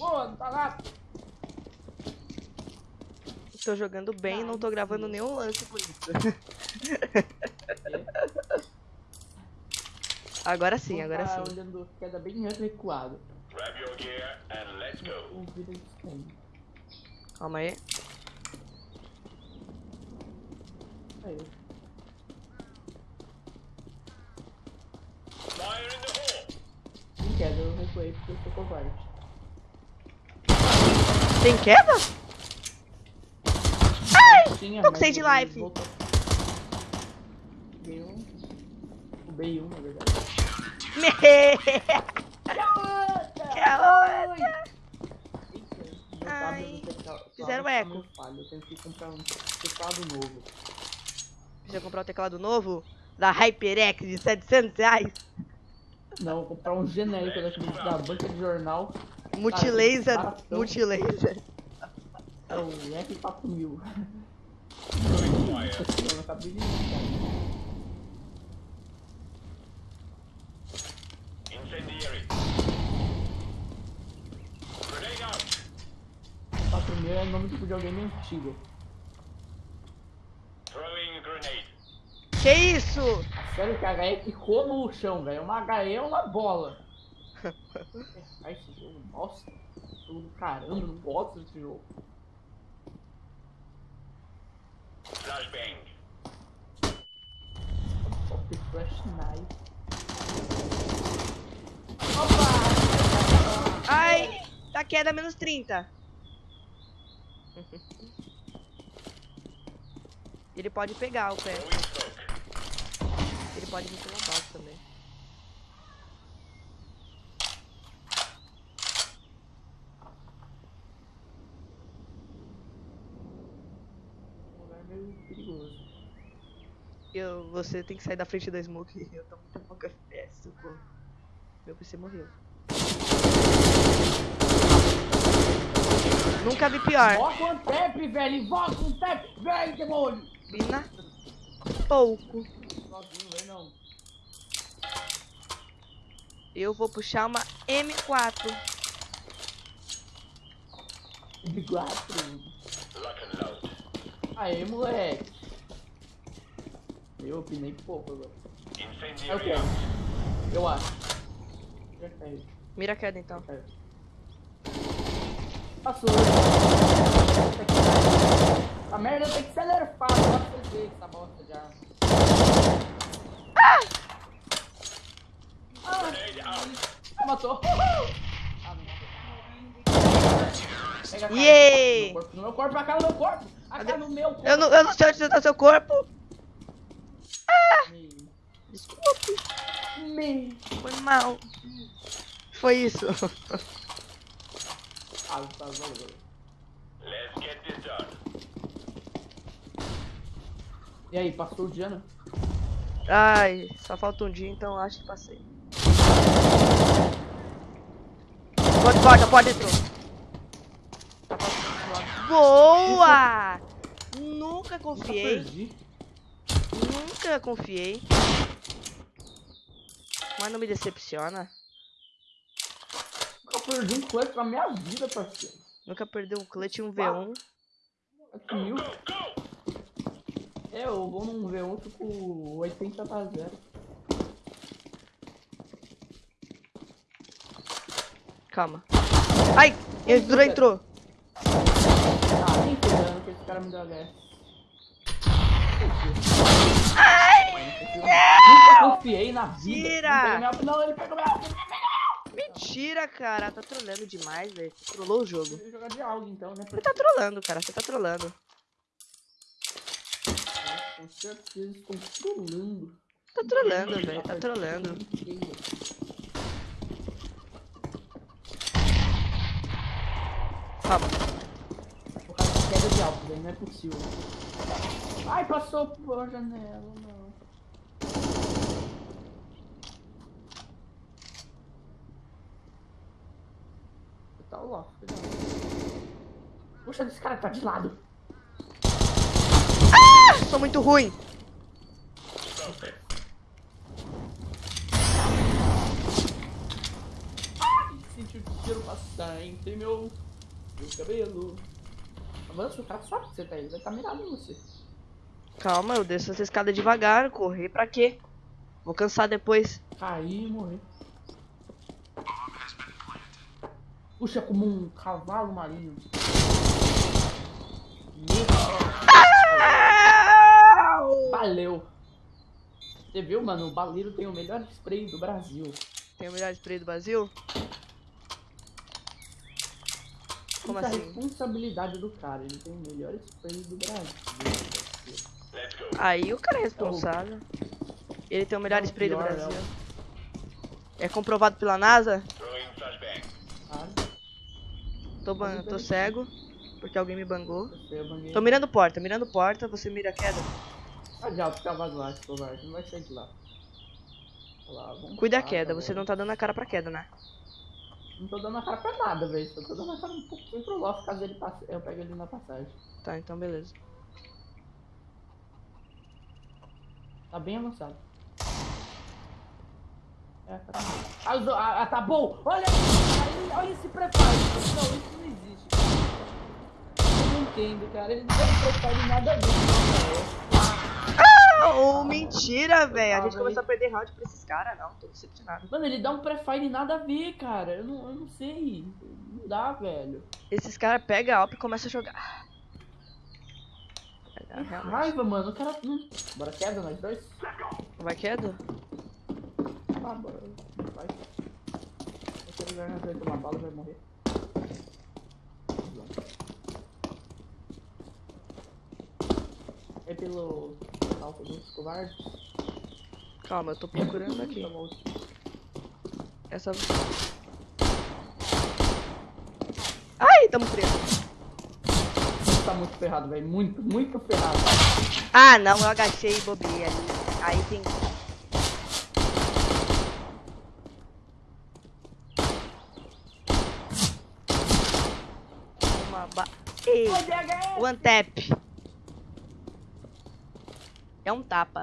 Pô, não tá lá. Tô jogando bem, não tô gravando nenhum lance por isso. agora sim, agora tá sim. olhando queda bem recuado. Grab your gear and let's go. Calma aí. Aí. Fire in the hole. Em queda, eu recuei porque eu sou covarde. Tem queda? Tinha, tô com save ele life. voltou. B1. O B1, na verdade. Me- Ai, fizeram eco. Eu tenho que comprar um teclado novo. Precisa comprar o teclado novo da HyperX de 700 reais. Não, vou comprar um genérico daquele da banca de jornal. Multilaser, baratão. multilaser. É o F4000. Throwing fire. Eu acabei de. Incendiary. Grenade out. 4000 é nome de videogame antigo. Throwing grenade. Que isso? Sério que a HE ficou no chão, velho. Uma HE é uma bola. Ai, esse jogo, nossa. Jogo do caramba, não gosto desse jogo. Flashbang. Flash Knife. Ai, tá queda menos 30. Ele pode pegar o pé. Ele pode vir pela base também. Um lugar meio perigoso. Eu, você tem que sair da frente da smoke. Eu tô muito pouco FPS, socorro. Meu PC morreu. Nunca vi pior. Invoca um tap, velho! Invoca um tap! Vem, demônio! Vina pouco. Eu vou puxar uma M4. De quatro. Lock and load. Aê, moleque. Eu opinei pouco agora. É o que? out. Eu acho. Já caiu. Mira a queda então. Caiu. Passou. A merda tem que nerfada. Agora você vê essa bosta já. Ah! Ah, matou. Ah, não matou. Pega a cara. Yay! No meu corpo, a cara no meu corpo. A cara no meu corpo. Eu não, eu não sei onde tá seu corpo. Desculpe, Me. foi mal. Foi isso. Ah, tá valeu. Let's get this done. E aí, passou o dia, né? Ai, só falta um dia, então acho que passei. Porta, porta, porta entrou. Boa! Nunca confiei, Perdi. Nunca confiei. Mas não me decepciona. Eu perdi um clutch na minha vida, parceiro. Nunca perdeu um clutch em um V1. Aqui mil. É, eu vou num V1 tô com 80 pra 0. Calma. Ai, entrou, entrou. Ah, nem ferrando que esse cara me deu HS. Nunca confiei na vida. Tira! Não, Não, ele pegou minha... Mentira, cara. Tá trolando demais, velho. Você trollou o jogo. Ele jogar de algo então, né? Você tá trolando, cara. Você tá trolando. Com certeza estou trolando. Tá trolando, velho. Tá trolando. Calma. O cara queda de alto, velho. Não é possível. Ai, passou por janela, não. Tá lá, cuidado. Puxa, esse cara tá de lado. Sou muito ruim. senti o tiro passar entre meu, meu cabelo. Avança, o cara sabe que você tá aí, ele vai estar mirado em você. Calma, eu desço essa escada devagar. Correr pra quê? Vou cansar depois. Cair e morrer. Puxa como um cavalo marinho. Deus. Valeu. Você viu, mano? O baleiro tem o melhor spray do Brasil. Tem o melhor spray do Brasil? Como Isso é a assim? responsabilidade do cara. Ele tem o melhor spray do Brasil. Aí o cara é responsável. Ele tem o melhor spray do Brasil. É comprovado pela NASA? Tô, ban- tô cego, porque alguém me bangou. Tô mirando porta, mirando porta, você mira a queda. Adianta ficar vazio, covarde. Não vai sair de lá. Cuida a lá, queda, tá você não tá dando a cara pra queda, né? Não tô dando a cara pra nada, velho. Só tô dando a cara um pouquinho pro loft caso ele passe. Eu pego ele na passagem. Tá, então beleza. Tá bem avançado. É, tá. Ah, ah, ah, tá bom! Olha! Olha, olha esse preparo! Não, isso não existe. Eu não entendo, cara. Ele não tem preparo nada a ver Oh, mentira, velho. A gente começou a perder round pra esses caras, não. Tô decepcionado. Mano, ele dá um pré-fire nada a ver, cara. Eu não, eu não sei. Não dá, velho. Esses caras pegam a AWP e começam a jogar. É, realmente. raiva, mano. O cara. Hum. Bora queda, nós dois? Vai queda? Ah, bora. Vai. Esse lugar vai tomar bala vai morrer. É pelo alto dos covardes. Calma, eu tô procurando aqui. Essa. Ai, tamo preso. Tá muito ferrado, velho. Muito, muito ferrado. Ah, não, eu agachei e bobei ali. Aí tem. Uma ba... Ei, one tap. É um tapa.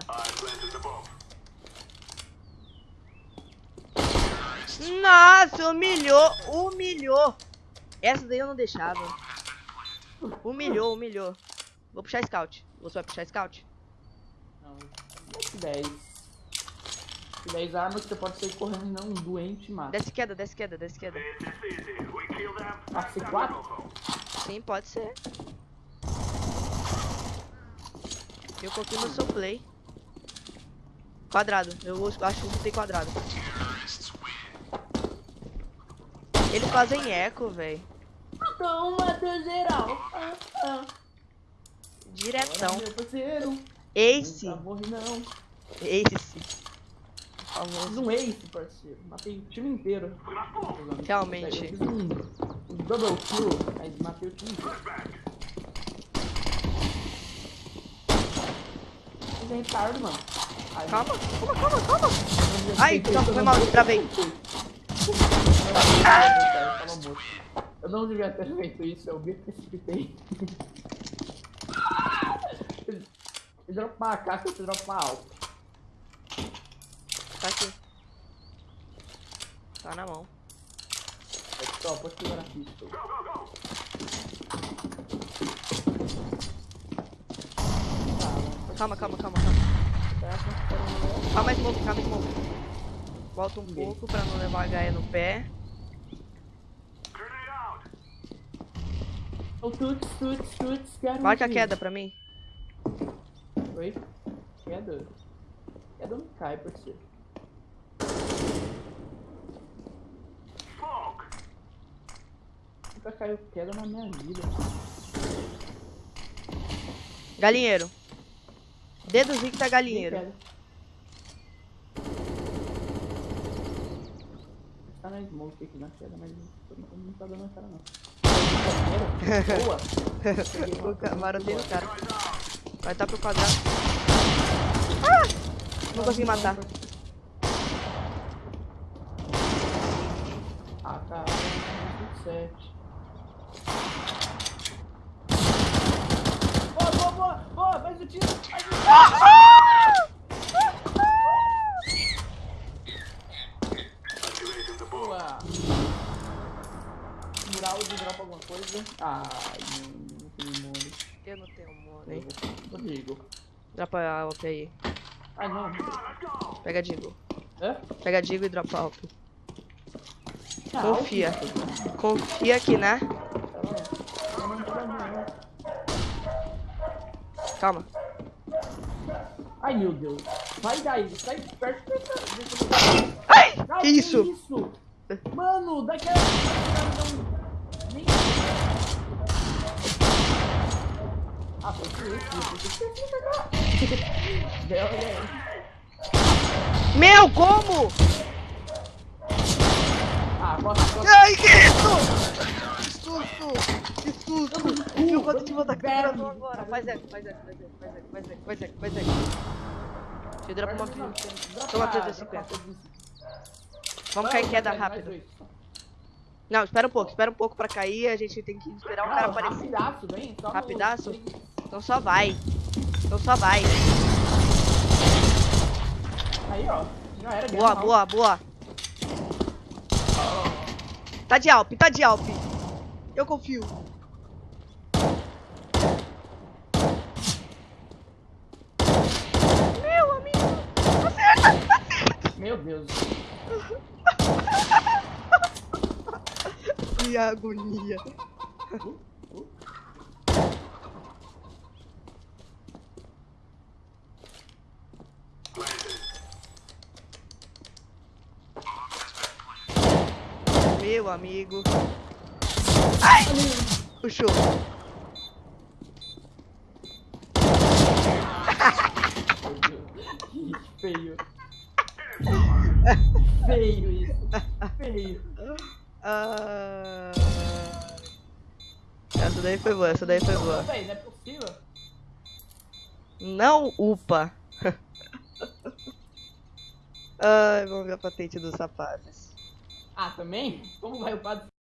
Nossa, humilhou, humilhou. Essa daí eu não deixava. Humilhou, humilhou. Vou puxar scout. Você vai puxar scout? Não, desce 10. 10 armas que você pode sair correndo e não um doente mata. Desce queda, desce queda, desce queda. Passe 4? Sim, pode ser. Eu coloquei meu seu play. Quadrado. Eu acho que tem quadrado. Eles fazem eco, velho. Então, ah. Diretão. Parceiro. Ace. Não. Ace. Famoso. Fiz um ace, parceiro. Matei o time inteiro. Realmente. Eu fiz um, um double kill, aí matei o time inteiro. Mas é retardo, mano. Ai, Calma, calma, calma, calma. Ai, não, foi mal, travei. isso. Eu. Eu não devia ter feito isso, eu me precipitei. Você dropa uma AK, você dropa uma alta. Tá aqui. Tá na mão. Só, pode pegar na pista. Calma, calma, calma, calma. Calma, smoke, calma, smoke. Volta um pouco pra não levar a HE no pé. O tuts, tuts, tuts, quero Marca a queda pra mim. Oi? Queda? Queda não cai, parceiro. Nunca caiu queda na minha vida. Galinheiro. Deduzi que tá galinheiro. Tá na smoke aqui na queda, mas por enquanto não tá dando a cara não. Boa! O ca- maroteiro cara. Vai tá pro quadrado. Ah! Não consegui matar. Ah, cara, 27. Boa, boa, boa! Boa, faz o tiro! Faz o tiro! Boa! Mural de dropa alguma coisa. Ai, não, tem money. Eu não tenho money. Rodrigo. Dropa a AWP aí. Ai, não. Pega a Digo. Hã? Pega a Digo e dropa a AWP. Ah, Confia. Confia aqui, né? Calma. Ai, meu Deus. Vai daí, sai perto dessa- Ai! Não, Que isso? isso? Mano, daquela... Não... Nem... Ah, foi isso. Aí. Meu, como? Ah, bota, bota. Ai, que isso? Que susto! Que susto! Viu quanto de volta Velho. agora? Faz eco, faz eco, faz eco, faz eco, faz eco, faz eco, faz eco. Deixa eu dropar uma pilha. Toma 350. Vamos cair em queda rápido. Não, espera um pouco, espera um pouco pra cair. A gente tem que esperar o cara aparecer. Rapidaço, vem. Rapidaço? Então só vai. Então só vai. Aí, ó. Já era. Boa, ganhou, boa, boa. Tá de Alp, tá de Alp. Eu confio. Meu amigo. Acerta. Meu Deus. Que agonia. Meu amigo. Ai! Puxou. Feio. feio isso. Feio. Ah... Essa daí foi boa, essa daí foi boa. Véi, não é possível. Não upa. Ai, vamos ver a patente dos sapatos. Ah, também? Como vai o padre